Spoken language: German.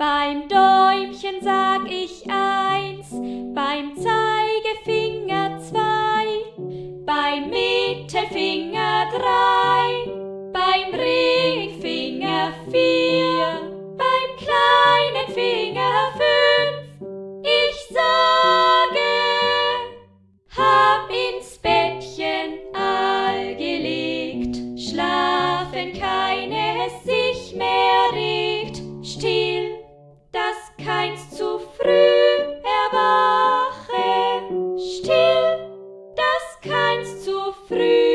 Beim Däumchen sag ich eins, beim Zeigefinger zwei, beim Mittelfinger drei, beim Ringfinger vier, beim kleinen Finger fünf. Ich sage, hab ins Bettchen all gelegt, schlafen kann. einst zu früh erwache, still, dass keins zu früh